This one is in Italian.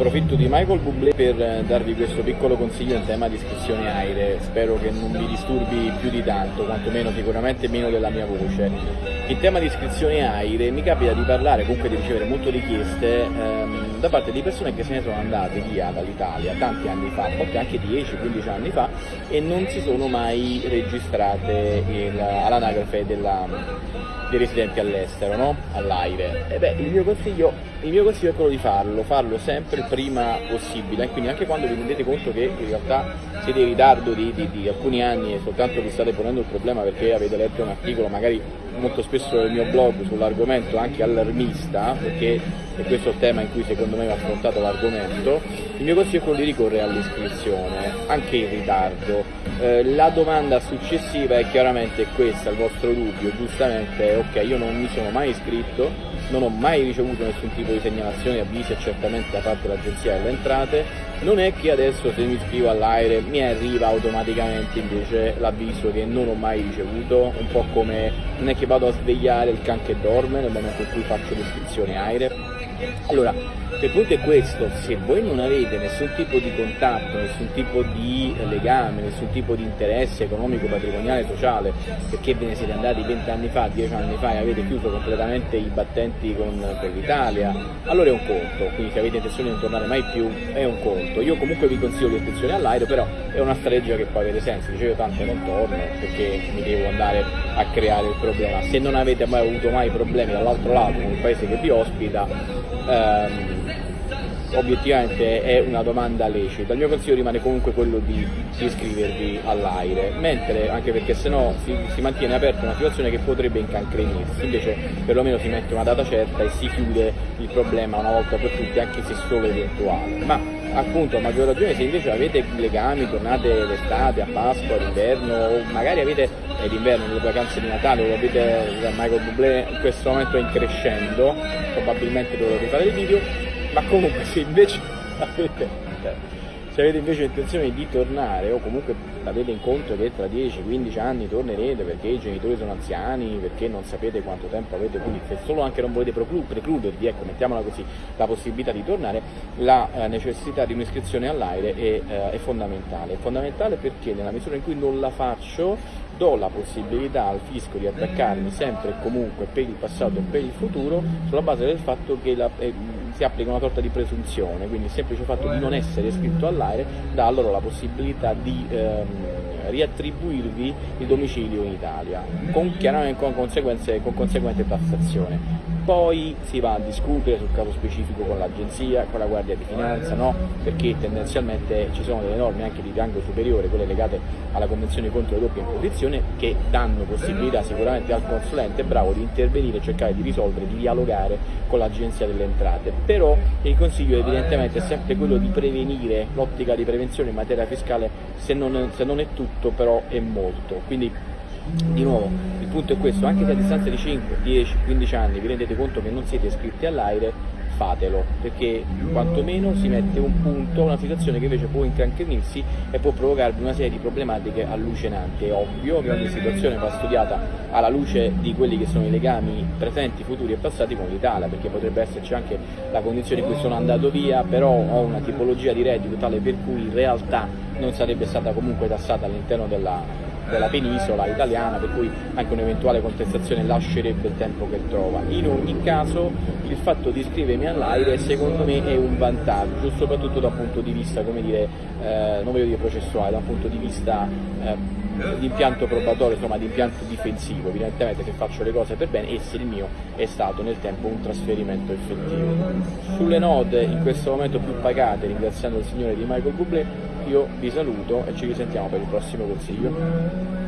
Approfitto di Michael Bublé per eh, darvi questo piccolo consiglio in tema di iscrizioni aeree, spero che non vi disturbi più di tanto, quantomeno sicuramente meno della mia voce. In tema di iscrizioni aeree mi capita di parlare, comunque di ricevere molte richieste ehm, da parte di persone che se ne sono andate via dall'Italia tanti anni fa, a volte anche 10-15 anni fa, e non si sono mai registrate all'anagrafe dei residenti all'estero, no? all'AIRE. Il mio, il mio consiglio è quello di farlo, farlo sempre il prima possibile, e quindi anche quando vi rendete conto che in realtà siete in ritardo di, di, di alcuni anni e soltanto vi state ponendo il problema perché avete letto un articolo magari molto spesso nel mio blog sull'argomento anche allarmista, perché è questo il tema in cui secondo me va affrontato l'argomento, il mio consiglio è quello di ricorrere all'iscrizione, anche in ritardo. Eh, la domanda successiva è chiaramente questa, il vostro dubbio, giustamente, ok, io non mi sono mai iscritto, non ho mai ricevuto nessun tipo di segnalazione, avvisi certamente da parte dell'Agenzia delle Entrate, non è che adesso se mi iscrivo all'aereo mi arriva automaticamente invece l'avviso che non ho mai ricevuto, un po' come non è che vado a svegliare il can che dorme nel momento in cui faccio l'iscrizione aereo. Allora, il punto è questo, se voi non avete nessun tipo di contatto, nessun tipo di legame, nessun tipo di interesse economico, patrimoniale, sociale, perché ve ne siete andati 20 anni fa, 10 anni fa e avete chiuso completamente i battenti con, per l'Italia, allora è un conto, quindi se avete intenzione di non tornare mai più è un conto. Io comunque vi consiglio l'iscrizione all'aereo, però è una strategia che può avere senso, dicevo tanto non torno perché mi devo andare a creare il problema. Se non avete mai avuto mai problemi dall'altro lato con il paese che vi ospita, ehm, obiettivamente è una domanda lecita. Il mio consiglio rimane comunque quello di, iscrivervi all'aire, mentre anche perché sennò si, si mantiene aperta una situazione che potrebbe incancrenirsi, invece perlomeno si mette una data certa e si chiude il problema una volta per tutte, anche se solo eventuale. Ma appunto a maggior ragione se invece avete legami, tornate l'estate, a Pasqua, all'inverno, o magari avete è l'inverno, le vacanze di Natale, lo avete Michael Bublé in questo momento è in crescendo, probabilmente dovrò rifare il video, ma comunque se invece avete se avete invece intenzione di tornare o comunque avete in conto che tra 10-15 anni tornerete perché i genitori sono anziani, perché non sapete quanto tempo avete, quindi se solo anche non volete precludervi, ecco, mettiamola così, la possibilità di tornare, la eh, necessità di un'iscrizione all'aire è, eh, è fondamentale. È fondamentale perché nella misura in cui non la faccio do la possibilità al fisco di attaccarmi sempre e comunque per il passato e per il futuro sulla base del fatto che la, eh, si applica una sorta di presunzione, quindi il semplice fatto di non essere iscritto all'aire dà loro la possibilità di ehm, riattribuirvi il domicilio in Italia, con, chiaramente con, con conseguente tassazione poi si va a discutere sul caso specifico con l'agenzia, con la Guardia di Finanza, no? perché tendenzialmente ci sono delle norme anche di rango superiore, quelle legate alla Convenzione contro le doppie imposizioni, che danno possibilità sicuramente al consulente bravo di intervenire e cercare di risolvere, di dialogare con l'Agenzia delle Entrate. Però il consiglio evidentemente è sempre quello di prevenire, l'ottica di prevenzione in materia fiscale se non, se non è tutto però è molto. Quindi di nuovo il punto è questo, anche se a distanza di 5, 10, 15 anni vi rendete conto che non siete iscritti all'aire, fatelo, perché quantomeno si mette un punto una situazione che invece può incancrenirsi e può provocarvi una serie di problematiche allucinanti. È ovvio che ogni situazione va studiata alla luce di quelli che sono i legami presenti, futuri e passati con l'Italia, perché potrebbe esserci anche la condizione in cui sono andato via, però ho una tipologia di reddito tale per cui in realtà non sarebbe stata comunque tassata all'interno della della penisola italiana, per cui anche un'eventuale contestazione lascerebbe il tempo che trova. In ogni caso il fatto di iscrivermi all'aire secondo me è un vantaggio, soprattutto da un punto di vista, come dire, eh, non voglio dire processuale, da un punto di vista eh, di impianto probatorio, insomma di impianto difensivo, evidentemente se faccio le cose per bene e se il mio è stato nel tempo un trasferimento effettivo. Sulle note in questo momento più pagate, ringraziando il signore di Michael Bublé, io vi saluto e ci risentiamo per il prossimo consiglio.